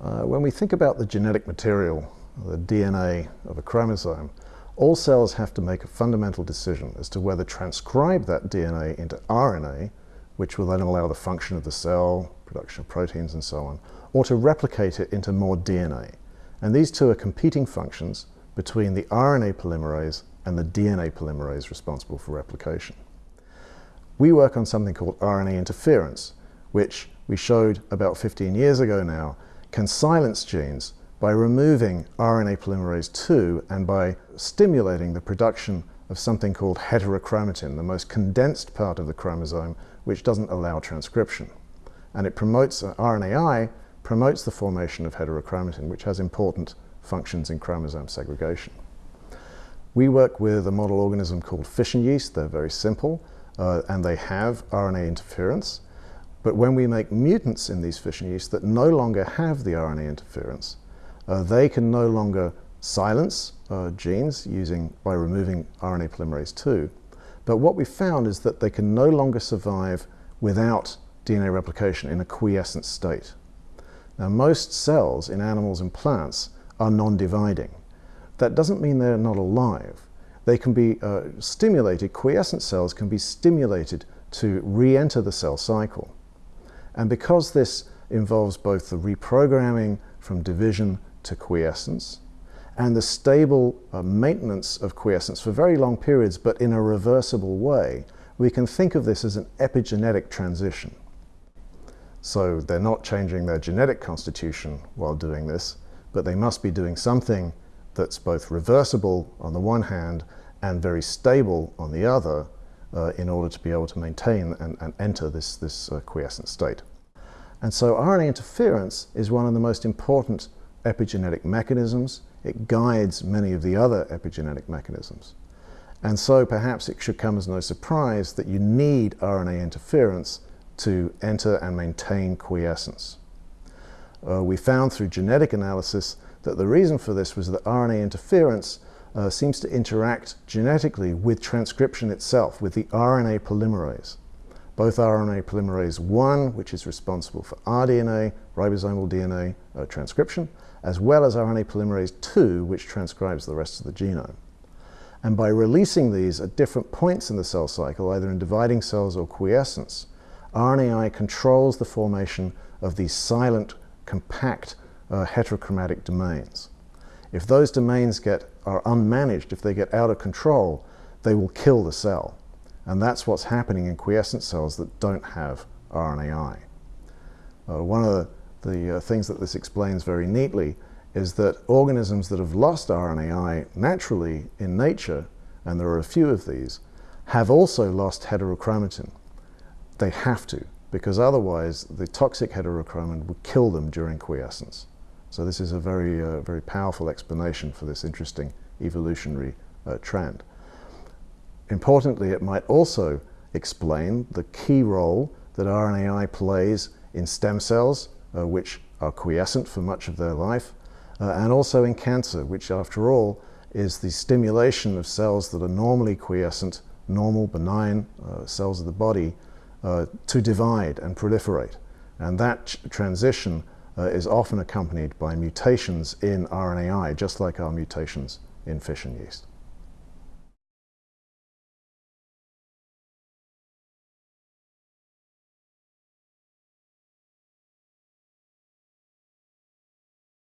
Uh, when we think about the genetic material, the DNA of a chromosome, all cells have to make a fundamental decision as to whether transcribe that DNA into RNA, which will then allow the function of the cell, production of proteins and so on, or to replicate it into more DNA. And these two are competing functions between the RNA polymerase and the DNA polymerase responsible for replication. We work on something called RNA interference, which we showed about 15 years ago now can silence genes by removing RNA polymerase II and by stimulating the production of something called heterochromatin, the most condensed part of the chromosome, which doesn't allow transcription. And it promotes, uh, RNAi promotes the formation of heterochromatin, which has important functions in chromosome segregation. We work with a model organism called fission yeast. They're very simple, uh, and they have RNA interference. But when we make mutants in these fission yeast that no longer have the RNA interference, uh, they can no longer silence uh, genes using, by removing RNA polymerase II. But what we found is that they can no longer survive without DNA replication in a quiescent state. Now most cells in animals and plants are non-dividing. That doesn't mean they're not alive. They can be uh, stimulated, quiescent cells can be stimulated to re-enter the cell cycle. And because this involves both the reprogramming from division to quiescence and the stable uh, maintenance of quiescence for very long periods, but in a reversible way, we can think of this as an epigenetic transition. So they're not changing their genetic constitution while doing this, but they must be doing something that's both reversible on the one hand and very stable on the other uh, in order to be able to maintain and, and enter this, this uh, quiescent state. And so RNA interference is one of the most important epigenetic mechanisms. It guides many of the other epigenetic mechanisms. And so perhaps it should come as no surprise that you need RNA interference to enter and maintain quiescence. Uh, we found through genetic analysis that the reason for this was that RNA interference uh, seems to interact genetically with transcription itself, with the RNA polymerase. Both RNA polymerase 1, which is responsible for rDNA, ribosomal DNA uh, transcription, as well as RNA polymerase 2, which transcribes the rest of the genome. And by releasing these at different points in the cell cycle, either in dividing cells or quiescence, RNAi controls the formation of these silent, compact, uh, heterochromatic domains. If those domains get, are unmanaged, if they get out of control, they will kill the cell. And that's what's happening in quiescent cells that don't have RNAi. Uh, one of the, the uh, things that this explains very neatly is that organisms that have lost RNAi naturally in nature, and there are a few of these, have also lost heterochromatin. They have to, because otherwise the toxic heterochromatin would kill them during quiescence. So this is a very, uh, very powerful explanation for this interesting evolutionary uh, trend. Importantly, it might also explain the key role that RNAi plays in stem cells, uh, which are quiescent for much of their life, uh, and also in cancer, which after all is the stimulation of cells that are normally quiescent, normal, benign uh, cells of the body, uh, to divide and proliferate. And that transition uh, is often accompanied by mutations in RNAi, just like our mutations in fission yeast.